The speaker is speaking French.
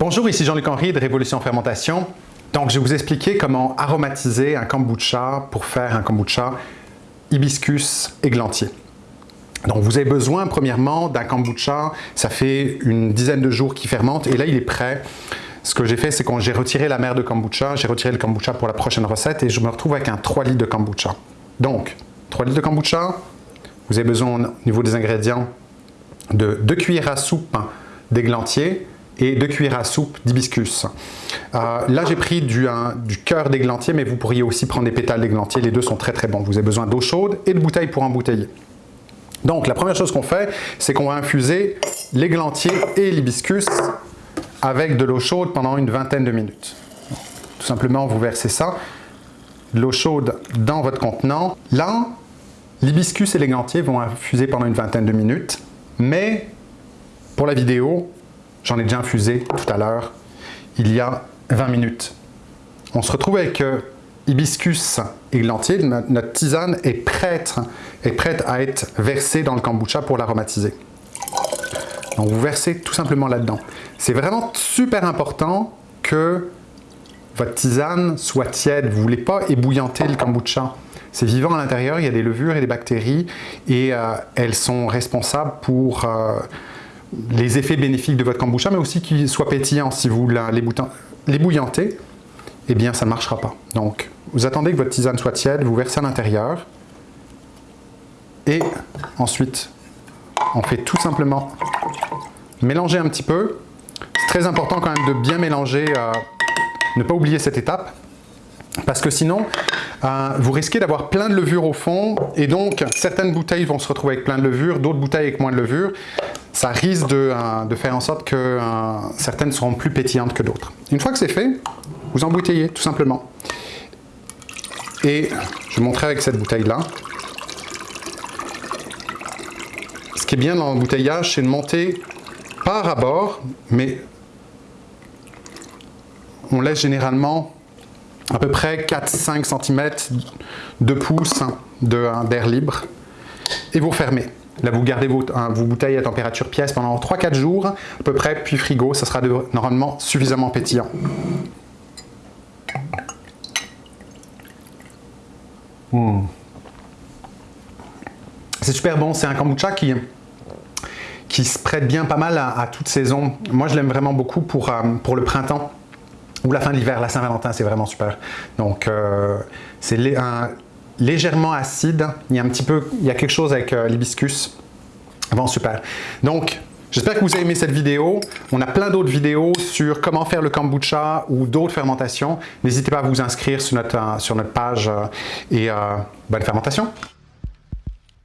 Bonjour, ici Jean-Luc Henry de Révolution Fermentation. Donc, je vais vous expliquer comment aromatiser un kombucha pour faire un kombucha hibiscus églantier. Donc, vous avez besoin, premièrement, d'un kombucha. Ça fait une dizaine de jours qu'il fermente et là, il est prêt. Ce que j'ai fait, c'est que j'ai retiré la mer de kombucha, j'ai retiré le kombucha pour la prochaine recette et je me retrouve avec un 3 litres de kombucha. Donc, 3 litres de kombucha, vous avez besoin, au niveau des ingrédients, de 2 cuillères à soupe d'églantier, et 2 cuillères à soupe d'hibiscus. Euh, là, j'ai pris du, cœur d'églantier, mais vous pourriez aussi prendre des pétales d'églantier. Les deux sont très très bons. Vous avez besoin d'eau chaude et de bouteilles pour embouteiller. Donc, la première chose qu'on fait, c'est qu'on va infuser l'églantier et l'hibiscus avec de l'eau chaude pendant une vingtaine de minutes. Tout simplement, vous versez ça, l'eau chaude dans votre contenant. Là, l'hibiscus et l'églantier vont infuser pendant une vingtaine de minutes, mais pour la vidéo, J'en ai déjà infusé tout à l'heure, il y a 20 minutes. On se retrouve avec euh, hibiscus églantier. Notre tisane est prête, est prête à être versée dans le kombucha pour l'aromatiser. Donc vous versez tout simplement là-dedans. C'est vraiment super important que votre tisane soit tiède. Vous ne voulez pas ébouillanter le kombucha. C'est vivant à l'intérieur, il y a des levures et des bactéries et euh, elles sont responsables pour euh, les effets bénéfiques de votre kombucha, mais aussi qu'il soit pétillant. Si vous l'ébouillantez, eh bien ça ne marchera pas. Donc, vous attendez que votre tisane soit tiède, vous versez à l'intérieur, et ensuite, on fait tout simplement mélanger un petit peu. C'est très important quand même de bien mélanger, euh, ne pas oublier cette étape, parce que sinon, euh, vous risquez d'avoir plein de levure au fond, et donc certaines bouteilles vont se retrouver avec plein de levure, d'autres bouteilles avec moins de levure ça risque de, euh, faire en sorte que euh, certaines seront plus pétillantes que d'autres. Une fois que c'est fait, vous embouteillez tout simplement. Et je vais montrer avec cette bouteille-là. Ce qui est bien dans l'embouteillage, c'est de monter par à mais on laisse généralement à peu près 4-5 cm de pouce d'air libre et vous fermez. Là, vous gardez vos, bouteilles à température pièce pendant 3-4 jours, à peu près, puis frigo, ça sera normalement suffisamment pétillant. Hmm. C'est super bon, c'est un kombucha qui, qui se prête bien pas mal à, toute saison. Moi, je l'aime vraiment beaucoup pour, euh, pour le printemps ou la fin de l'hiver. La Saint-Valentin, c'est vraiment super. Donc, euh, c'est un légèrement acide. Il y a un petit peu, il y a quelque chose avec euh, l'hibiscus. Bon, super. Donc, j'espère que vous avez aimé cette vidéo. On a plein d'autres vidéos sur comment faire le kombucha ou d'autres fermentations. N'hésitez pas à vous inscrire sur notre, euh, sur notre page euh, et bonne fermentation.